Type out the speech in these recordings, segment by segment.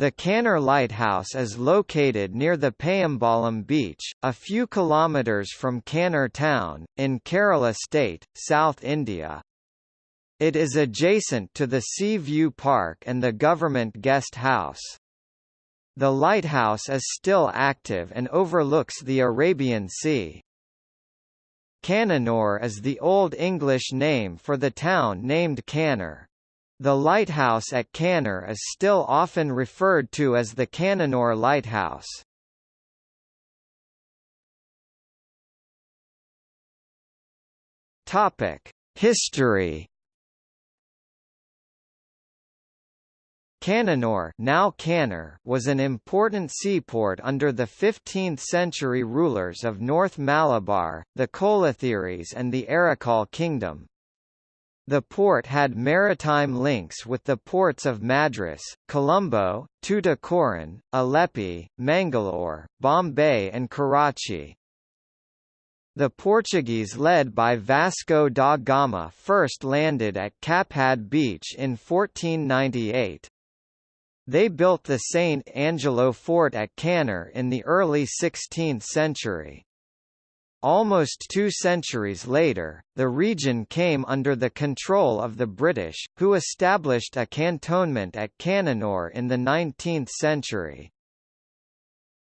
The Kannur Lighthouse is located near the Payyambalam beach, a few kilometres from Kannur town, in Kerala state, South India. It is adjacent to the Sea View Park and the Government Guest House. The lighthouse is still active and overlooks the Arabian Sea. Cannanore is the Old English name for the town named Kannur. The lighthouse at Kannur is still often referred to as the Cannanore Lighthouse. Topic: History Cannanore now Kannur was an important seaport under the 15th-century rulers of North Malabar, the Kolathiris and the Arakkal kingdom. The port had maritime links with the ports of Madras, Colombo, Tuticorin, Alleppey, Mangalore, Bombay and Karachi. The Portuguese led by Vasco da Gama first landed at Kappad Beach in 1498. They built the St. Angelo fort at Kannur in the early 16th century. Almost two centuries later, the region came under the control of the British, who established a cantonment at Cannanore in the 19th century.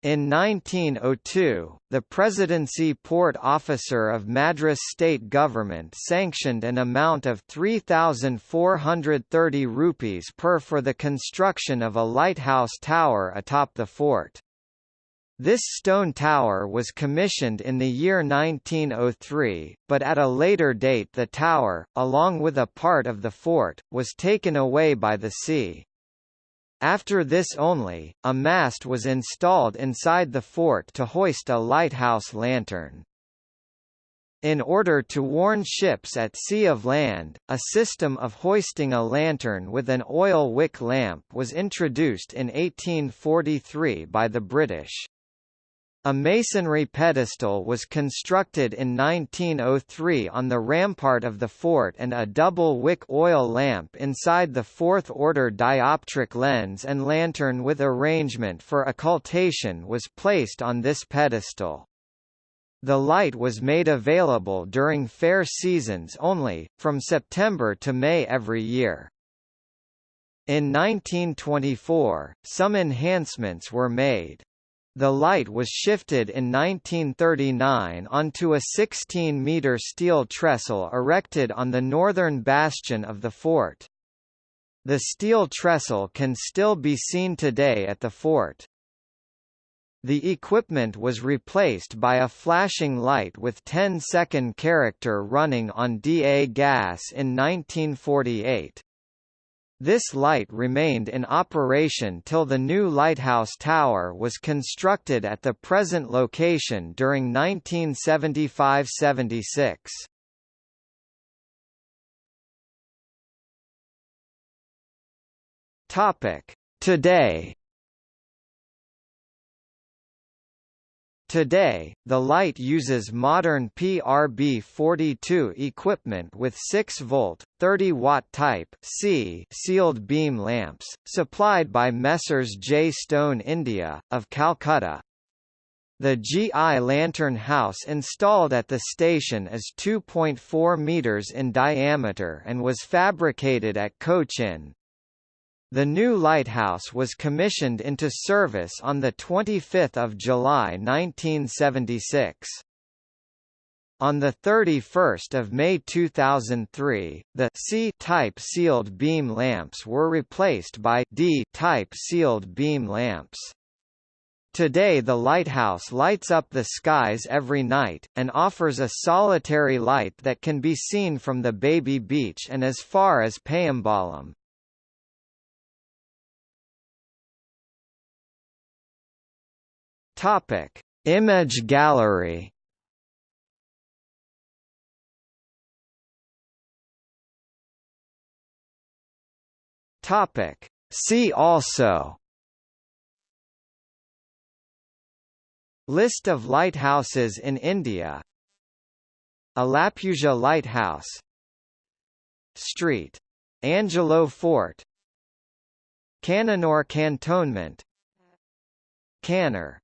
In 1902, the Presidency Port Officer of Madras state government sanctioned an amount of 3,430 rupees per for the construction of a lighthouse tower atop the fort. This stone tower was commissioned in the year 1903, but at a later date the tower, along with a part of the fort, was taken away by the sea. After this only, a mast was installed inside the fort to hoist a lighthouse lantern. In order to warn ships at sea of land, a system of hoisting a lantern with an oil wick lamp was introduced in 1843 by the British. A masonry pedestal was constructed in 1903 on the rampart of the fort and a double-wick oil lamp inside the fourth-order dioptric lens and lantern with arrangement for occultation was placed on this pedestal. The light was made available during fair seasons only, from September to May every year. In 1924, some enhancements were made. The light was shifted in 1939 onto a 16-metre steel trestle erected on the northern bastion of the fort. The steel trestle can still be seen today at the fort. The equipment was replaced by a flashing light with 10-second character running on DA gas in 1948. This light remained in operation till the new lighthouse tower was constructed at the present location during 1975–76. Topic: Today Today, the light uses modern PRB42 equipment with 6-volt, 30-watt Type C sealed beam lamps, supplied by Messrs J. Stone India, of Calcutta. The GI lantern house installed at the station is 2.4 meters in diameter and was fabricated at Cochin, the new lighthouse was commissioned into service on 25 July 1976. On 31 May 2003, the C-type sealed beam lamps were replaced by D-type sealed beam lamps. Today the lighthouse lights up the skies every night, and offers a solitary light that can be seen from the Baby Beach and as far as Payyambalam. Topic: Image gallery. Topic: See also. List of lighthouses in India Alappuzha Lighthouse Street. Angelo Fort Cannon or cantonment Kannur